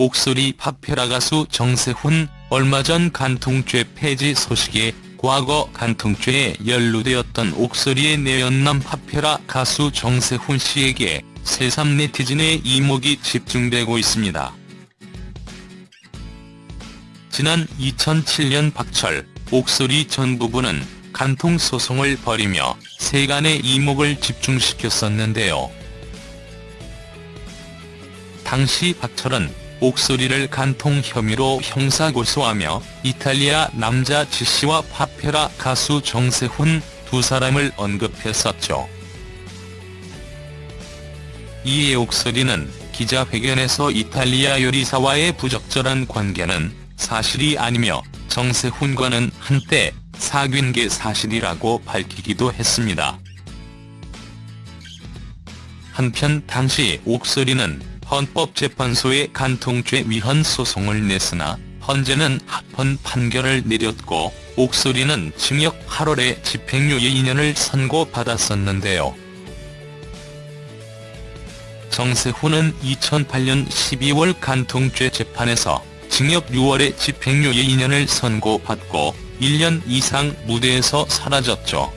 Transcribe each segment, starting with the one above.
옥소리 팝페라 가수 정세훈, 얼마 전 간통죄 폐지 소식에 과거 간통죄에 연루되었던 옥소리의 내연남 팝페라 가수 정세훈 씨에게 새삼 네티즌의 이목이 집중되고 있습니다. 지난 2007년 박철, 옥소리 전 부부는 간통 소송을 벌이며 세간의 이목을 집중시켰었는데요. 당시 박철은 옥소리를 간통 혐의로 형사고소하며 이탈리아 남자 지씨와 파페라 가수 정세훈 두 사람을 언급했었죠. 이에 옥소리는 기자회견에서 이탈리아 요리사와의 부적절한 관계는 사실이 아니며 정세훈과는 한때 사귄 게 사실이라고 밝히기도 했습니다. 한편 당시 옥소리는 헌법재판소에 간통죄 위헌 소송을 냈으나 헌재는 합헌 판결을 내렸고 옥소리는 징역 8월에 집행유예 2년을 선고받았었는데요. 정세훈은 2008년 12월 간통죄 재판에서 징역 6월에 집행유예 2년을 선고받고 1년 이상 무대에서 사라졌죠.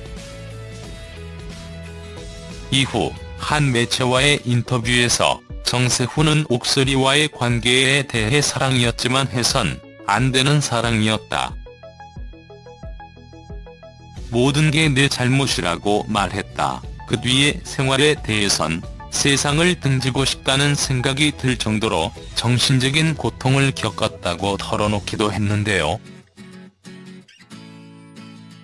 이후 한 매체와의 인터뷰에서 정세훈은 옥소리와의 관계에 대해 사랑이었지만 해선 안 되는 사랑이었다. 모든 게 내 잘못이라고 말했다. 그 뒤의 생활에 대해선 세상을 등지고 싶다는 생각이 들 정도로 정신적인 고통을 겪었다고 털어놓기도 했는데요.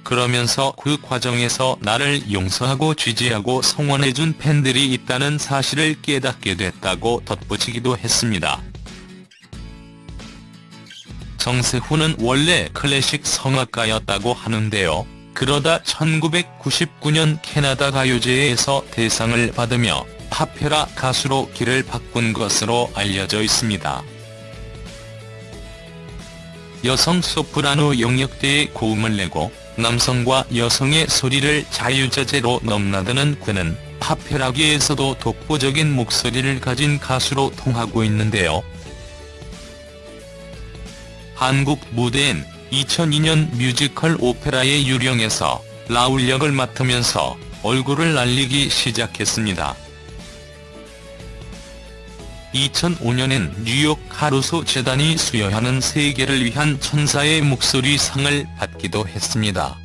그러면서 그 과정에서 나를 용서하고 지지하고 성원해준 팬들이 있다는 사실을 깨닫게 됐다고 덧붙이기도 했습니다. 정세훈은 원래 클래식 성악가였다고 하는데요. 그러다 1999년 캐나다 가요제에서 대상을 받으며 파페라 가수로 길을 바꾼 것으로 알려져 있습니다. 여성 소프라노 영역대에 고음을 내고 남성과 여성의 소리를 자유자재로 넘나드는 그는 파페라계에서도 독보적인 목소리를 가진 가수로 통하고 있는데요. 한국 무대엔 2002년 뮤지컬 오페라의 유령에서 라울 역을 맡으면서 얼굴을 알리기 시작했습니다. 2005년엔 뉴욕 카루소 재단이 수여하는 세계를 위한 천사의 목소리 상을 받기도 했습니다.